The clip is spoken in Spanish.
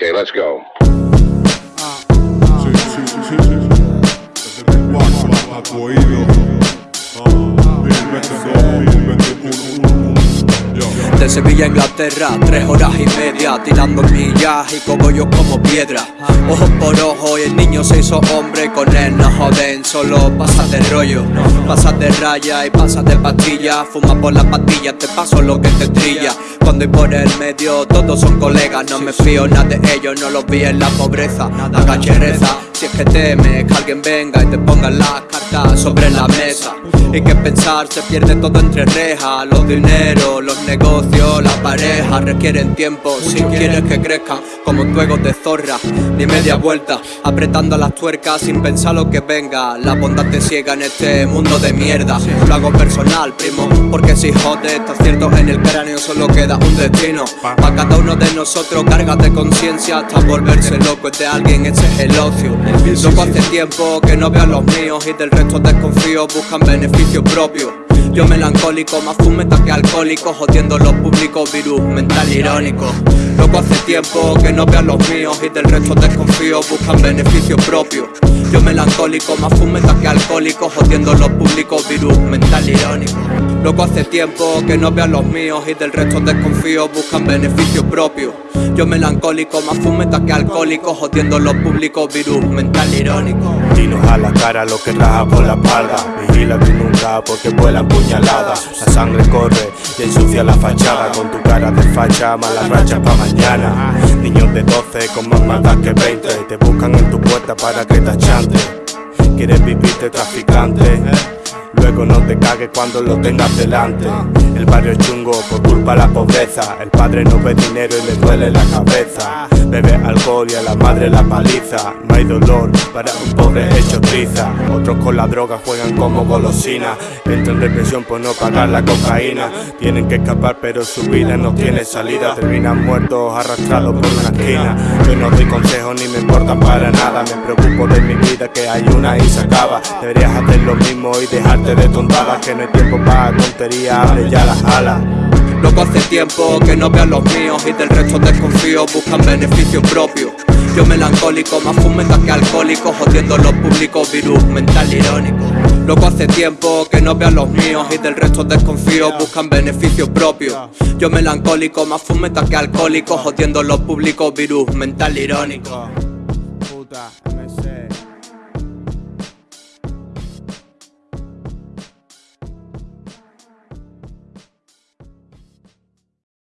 Okay, let's go. Sí, sí, Sevilla Inglaterra, tres horas y media Tirando millas y cogollos como piedra. Ojos por ojo y el niño se hizo hombre. Con él no joden, solo pasas de rollo. Pasas de raya y pasas de pastilla. Fumas por las pastillas, te paso lo que te trilla. Cuando hay por el medio, todos son colegas. No me fío nada de ellos, no los vi en la pobreza. Agache reza, si es que temes que alguien venga y te ponga las cartas sobre la mesa Y que pensar se pierde todo entre rejas. Los dineros, los negocios, la pareja requieren tiempo. Si quieres que crezcan como tu ego de zorra Ni media vuelta, apretando las tuercas sin pensar lo que venga. La bondad te ciega en este mundo de mierda. Lo hago personal, primo, porque si jode Está cierto en el cráneo solo queda un destino. Pa' cada uno de nosotros carga de conciencia Hasta volverse loco. Es de alguien, ese es el ocio. Loco hace tiempo que no veo a los míos Y del resto desconfío, buscan beneficio propio yo melancólico, más fumeta que alcohólico Jodiendo los públicos, virus mental irónico. Loco hace tiempo que no veo a los míos Y del resto desconfío, buscan beneficio propio. Yo melancólico, más fumeta que alcohólico Jodiendo los públicos, virus mental irónico. Loco hace tiempo que no veo a los míos Y del resto desconfío, buscan beneficio propio. Yo melancólico, más fumeta que alcohólico Jodiendo los públicos, virus mental irónico. Dinos a la cara lo que raja por la espalda. Vigila tú nunca porque vuelan La sangre corre y ensucia la fachada Con tu cara de facha, malas rachas pa' mañana. Niños de 12 con más maldad que 20 Te buscan en tu puerta para que te achante. Quieres vivirte traficante No te cagues cuando lo tengas delante. El barrio es chungo por culpa de la pobreza. El padre no ve dinero y le duele la cabeza. Bebe alcohol y a la madre la paliza. No hay dolor para un pobre hecho triza. Otros con la droga juegan como golosina Entran en depresión por no pagar la cocaína. Tienen que escapar pero su vida no tiene salida. Terminan muertos arrastrados por una esquina. Yo no doy consejos ni me importan para nada. Me preocupo de mi vida que hay una y se acaba. Deberías hacer lo mismo y dejarte de tontadas Que no hay tiempo para tonterías, abre ya las alas Loco hace tiempo que no veo a los míos y del resto desconfío, buscan beneficio propio. Yo melancólico, más fumeta que alcohólico, jodiendo los públicos, virus mental irónico. Loco hace tiempo que no veo a los míos y del resto desconfío, buscan beneficio propio. Yo melancólico, más fumeta que alcohólico, jodiendo los públicos, virus mental irónico. Puta.